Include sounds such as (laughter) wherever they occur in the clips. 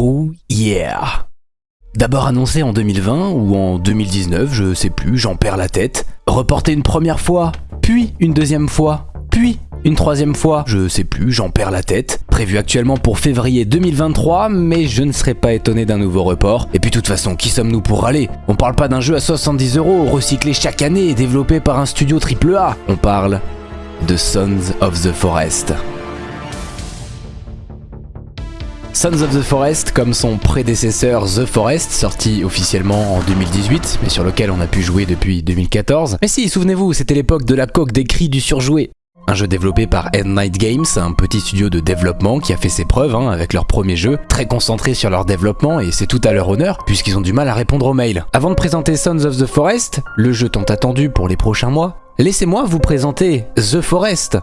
Oh yeah D'abord annoncé en 2020 ou en 2019, je sais plus, j'en perds la tête. Reporté une première fois, puis une deuxième fois, puis une troisième fois, je sais plus, j'en perds la tête. Prévu actuellement pour février 2023, mais je ne serais pas étonné d'un nouveau report. Et puis de toute façon, qui sommes-nous pour râler? On parle pas d'un jeu à 70 euros, recyclé chaque année et développé par un studio AAA. On parle de Sons of the Forest. Sons of the Forest, comme son prédécesseur The Forest, sorti officiellement en 2018, mais sur lequel on a pu jouer depuis 2014. Mais si, souvenez-vous, c'était l'époque de la coque des cris du surjoué. Un jeu développé par End Night Games, un petit studio de développement qui a fait ses preuves hein, avec leur premier jeu, très concentré sur leur développement et c'est tout à leur honneur puisqu'ils ont du mal à répondre aux mails. Avant de présenter Sons of the Forest, le jeu tant attendu pour les prochains mois, laissez-moi vous présenter The Forest,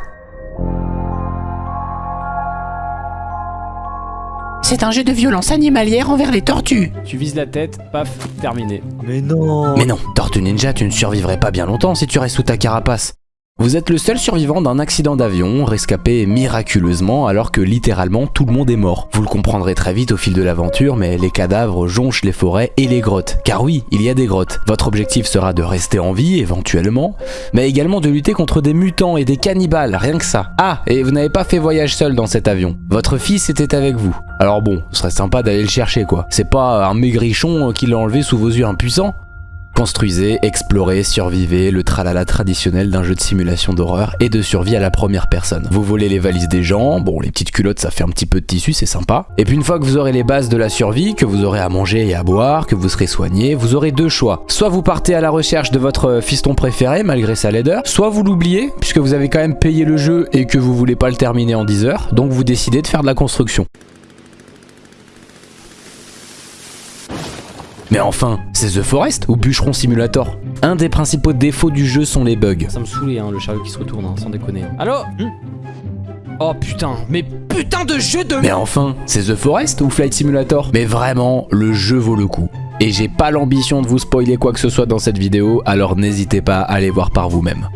C'est un jeu de violence animalière envers les tortues. Tu vises la tête, paf, terminé. Mais non Mais non, Tortue Ninja, tu ne survivrais pas bien longtemps si tu restes sous ta carapace. Vous êtes le seul survivant d'un accident d'avion, rescapé miraculeusement alors que littéralement tout le monde est mort. Vous le comprendrez très vite au fil de l'aventure, mais les cadavres jonchent les forêts et les grottes. Car oui, il y a des grottes. Votre objectif sera de rester en vie, éventuellement, mais également de lutter contre des mutants et des cannibales, rien que ça. Ah, et vous n'avez pas fait voyage seul dans cet avion. Votre fils était avec vous. Alors bon, ce serait sympa d'aller le chercher quoi. C'est pas un maigrichon qui l'a enlevé sous vos yeux impuissants Construisez, explorez, survivez, le tralala traditionnel d'un jeu de simulation d'horreur et de survie à la première personne. Vous volez les valises des gens, bon les petites culottes ça fait un petit peu de tissu, c'est sympa. Et puis une fois que vous aurez les bases de la survie, que vous aurez à manger et à boire, que vous serez soigné, vous aurez deux choix. Soit vous partez à la recherche de votre fiston préféré malgré sa laideur, soit vous l'oubliez puisque vous avez quand même payé le jeu et que vous voulez pas le terminer en 10 heures, donc vous décidez de faire de la construction. Mais enfin, c'est The Forest ou Bûcheron Simulator Un des principaux défauts du jeu sont les bugs. Ça me saoulait, hein, le chariot qui se retourne, hein, sans déconner. Allô Oh putain, mais putain de jeu de... Mais enfin, c'est The Forest ou Flight Simulator? Mais vraiment, le jeu vaut le coup. Et j'ai pas l'ambition de vous spoiler quoi que ce soit dans cette vidéo, alors n'hésitez pas à aller voir par vous-même.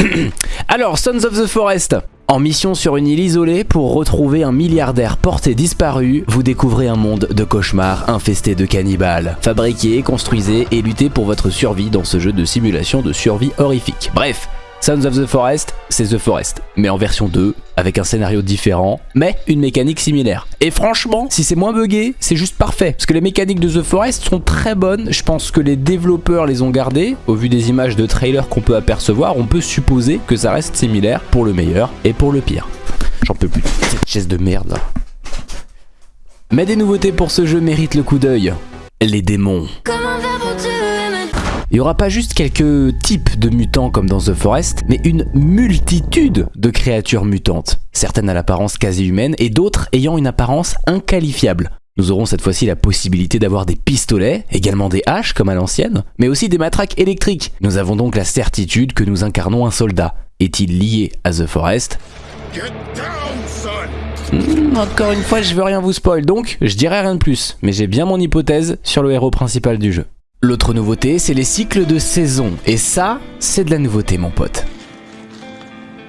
(clears throat) Alors, Sons of the Forest en mission sur une île isolée pour retrouver un milliardaire porté disparu, vous découvrez un monde de cauchemars infesté de cannibales. Fabriquez, construisez et luttez pour votre survie dans ce jeu de simulation de survie horrifique. Bref, Sons of the Forest, c'est The Forest, mais en version 2, avec un scénario différent, mais une mécanique similaire. Et franchement, si c'est moins buggé, c'est juste parfait, parce que les mécaniques de The Forest sont très bonnes, je pense que les développeurs les ont gardées, au vu des images de trailer qu'on peut apercevoir, on peut supposer que ça reste similaire pour le meilleur et pour le pire. J'en peux plus, cette chaise de merde. Mais des nouveautés pour ce jeu méritent le coup d'œil. Les démons. Il n'y aura pas juste quelques types de mutants comme dans The Forest, mais une multitude de créatures mutantes, certaines à l'apparence quasi humaine et d'autres ayant une apparence inqualifiable. Nous aurons cette fois-ci la possibilité d'avoir des pistolets, également des haches comme à l'ancienne, mais aussi des matraques électriques. Nous avons donc la certitude que nous incarnons un soldat. Est-il lié à The Forest? Hmm, encore une fois, je veux rien vous spoil, donc je dirai rien de plus. Mais j'ai bien mon hypothèse sur le héros principal du jeu. L'autre nouveauté, c'est les cycles de saison. Et ça, c'est de la nouveauté, mon pote.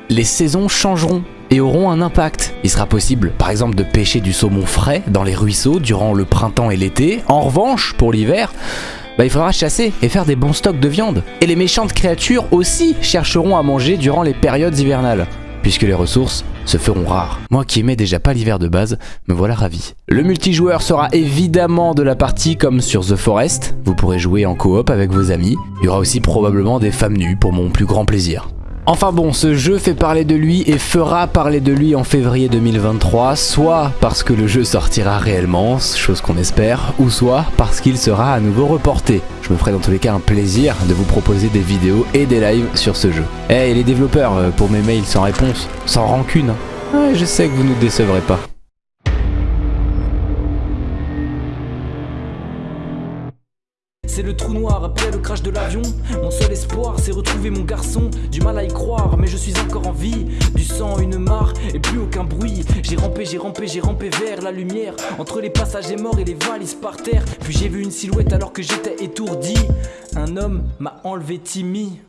Les saisons changeront et auront un impact. Il sera possible, par exemple, de pêcher du saumon frais dans les ruisseaux durant le printemps et l'été. En revanche, pour l'hiver, bah, il faudra chasser et faire des bons stocks de viande. Et les méchantes créatures aussi chercheront à manger durant les périodes hivernales, puisque les ressources se feront rares. Moi qui aimais déjà pas l'hiver de base, me voilà ravi. Le multijoueur sera évidemment de la partie comme sur The Forest, vous pourrez jouer en coop avec vos amis. Il y aura aussi probablement des femmes nues pour mon plus grand plaisir. Enfin bon, ce jeu fait parler de lui et fera parler de lui en février 2023, soit parce que le jeu sortira réellement, chose qu'on espère, ou soit parce qu'il sera à nouveau reporté. Je me ferai dans tous les cas un plaisir de vous proposer des vidéos et des lives sur ce jeu. Eh, les développeurs, euh, pour mes mails sans réponse, sans rancune, hein. je sais que vous nous décevrez pas. C'est le trou noir après le crash de l'avion. Mon seul espoir, c'est retrouver mon garçon. Du mal à y croire, mais je suis encore en vie. Du sang, une mare et plus aucun bruit. J'ai rampé, j'ai rampé, j'ai rampé vers la lumière. Entre les passagers morts et les valises par terre. Puis j'ai vu une silhouette alors que j'étais étourdi. Un homme m'a enlevé Timmy.